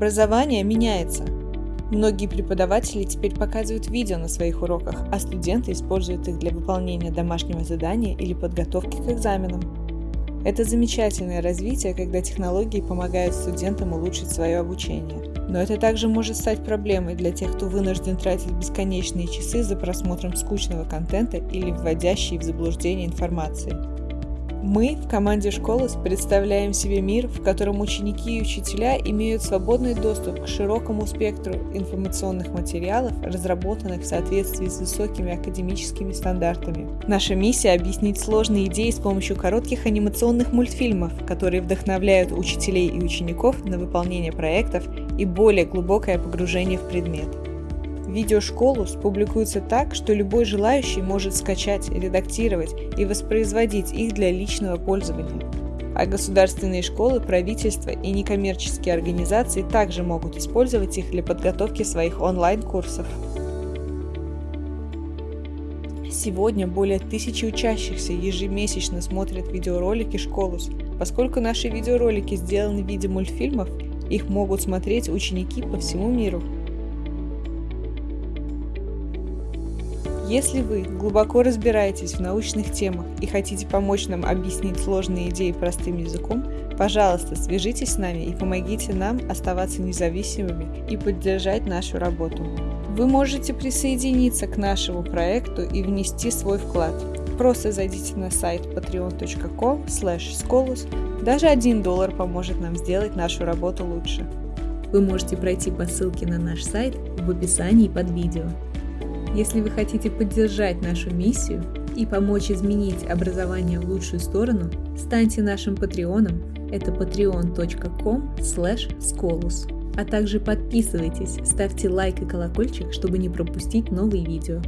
Образование меняется. Многие преподаватели теперь показывают видео на своих уроках, а студенты используют их для выполнения домашнего задания или подготовки к экзаменам. Это замечательное развитие, когда технологии помогают студентам улучшить свое обучение. Но это также может стать проблемой для тех, кто вынужден тратить бесконечные часы за просмотром скучного контента или вводящей в заблуждение информации. Мы в команде «Школос» представляем себе мир, в котором ученики и учителя имеют свободный доступ к широкому спектру информационных материалов, разработанных в соответствии с высокими академическими стандартами. Наша миссия – объяснить сложные идеи с помощью коротких анимационных мультфильмов, которые вдохновляют учителей и учеников на выполнение проектов и более глубокое погружение в предмет. Видеошколу публикуются так, что любой желающий может скачать, редактировать и воспроизводить их для личного пользования. А государственные школы, правительства и некоммерческие организации также могут использовать их для подготовки своих онлайн-курсов. Сегодня более тысячи учащихся ежемесячно смотрят видеоролики Школус. Поскольку наши видеоролики сделаны в виде мультфильмов, их могут смотреть ученики по всему миру. Если вы глубоко разбираетесь в научных темах и хотите помочь нам объяснить сложные идеи простым языком, пожалуйста, свяжитесь с нами и помогите нам оставаться независимыми и поддержать нашу работу. Вы можете присоединиться к нашему проекту и внести свой вклад. Просто зайдите на сайт patreon.com scolus. Даже один доллар поможет нам сделать нашу работу лучше. Вы можете пройти по ссылке на наш сайт в описании под видео. Если вы хотите поддержать нашу миссию и помочь изменить образование в лучшую сторону, станьте нашим патреоном. Это patreon.com scolus. А также подписывайтесь, ставьте лайк и колокольчик, чтобы не пропустить новые видео.